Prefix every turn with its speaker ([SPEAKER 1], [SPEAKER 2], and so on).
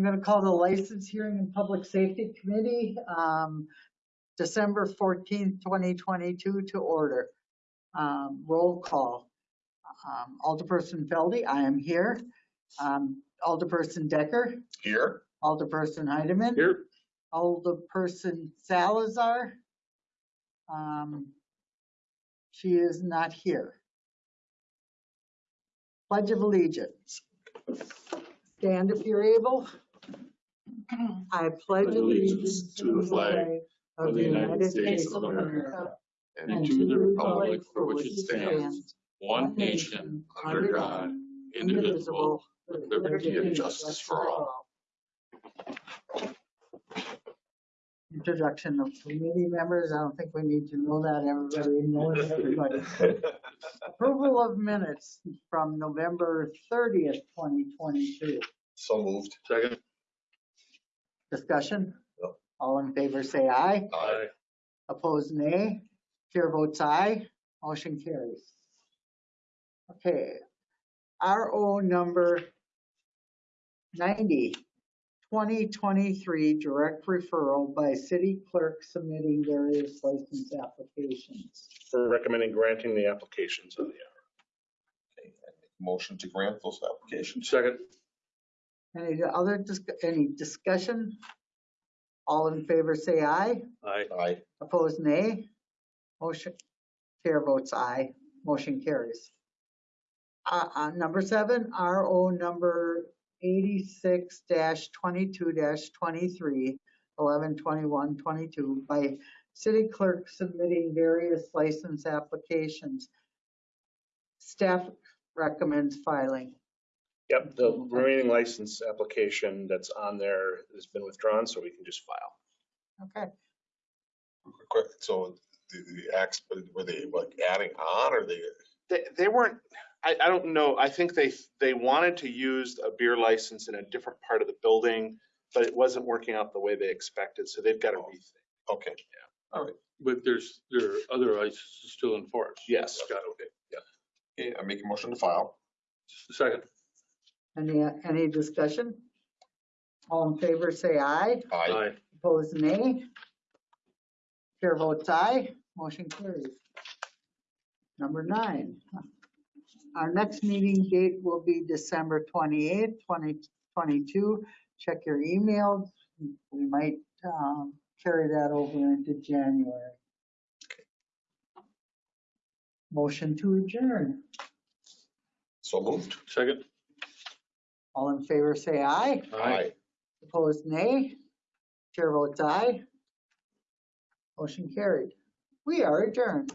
[SPEAKER 1] I'm going to call the License Hearing and Public Safety Committee, um, December 14th, 2022 to order. Um, Roll call. Um, Alderperson Feldy, I am here. Um, Alderperson Decker,
[SPEAKER 2] Here?
[SPEAKER 1] Alderperson Heidemann.
[SPEAKER 2] Here.
[SPEAKER 1] Alderperson Salazar. Um, She is not here. Pledge of Allegiance. Stand if you're able. I pledge allegiance to the flag of the United States of America
[SPEAKER 3] and to the republic for which it stands, one nation, under God, indivisible, with liberty and justice for all.
[SPEAKER 1] Introduction of committee members, I don't think we need to know that, everybody knows everybody. Approval of minutes from November 30th, 2022.
[SPEAKER 2] So moved.
[SPEAKER 3] Second.
[SPEAKER 1] Discussion?
[SPEAKER 2] No.
[SPEAKER 1] All in favor, say aye.
[SPEAKER 2] Aye.
[SPEAKER 1] Opposed, nay. Chair votes aye. Motion carries. Okay. RO number 90, 2023, direct referral by city clerk submitting various license applications.
[SPEAKER 4] for recommending granting the applications of the
[SPEAKER 2] Okay, I make a Motion to grant those applications.
[SPEAKER 4] Second.
[SPEAKER 1] Any other, dis- any discussion? All in favor, say aye.
[SPEAKER 4] Aye.
[SPEAKER 2] Aye.
[SPEAKER 1] Opposed, nay. Motion, chair votes aye. Motion carries. Uh, uh, number seven, RO number eighty-six twenty-two twenty-three, eleven twenty-one twenty-two by city clerk submitting various license applications. Staff recommends filing.
[SPEAKER 4] Yep, the remaining license application that's on there has been withdrawn, so we can just file.
[SPEAKER 1] Okay,
[SPEAKER 2] Quick, so the, the acts, were they like adding on or they?
[SPEAKER 5] They, they weren't, I, I don't know, I think they, they wanted to use a beer license in a different part of the building, but it wasn't working out the way they expected, so they've got to rethink.
[SPEAKER 2] Okay. Yeah. All right.
[SPEAKER 3] But there's, there are other licenses still in force.
[SPEAKER 5] Yes.
[SPEAKER 3] Got it, okay, yeah.
[SPEAKER 2] Okay, I make a motion to file.
[SPEAKER 3] Second.
[SPEAKER 1] Any, any discussion? All in favor, say aye.
[SPEAKER 2] Aye.
[SPEAKER 1] Opposed, nay. Chair votes aye, motion carries. Number nine, our next meeting date will be December twenty-eighth, twenty twenty-two. Check your emails, we might um, carry that over into January. Motion to adjourn.
[SPEAKER 2] So moved.
[SPEAKER 3] Second.
[SPEAKER 1] All in favor, say aye. Aye. Opposed, nay. Chair votes aye. Motion carried. We are adjourned.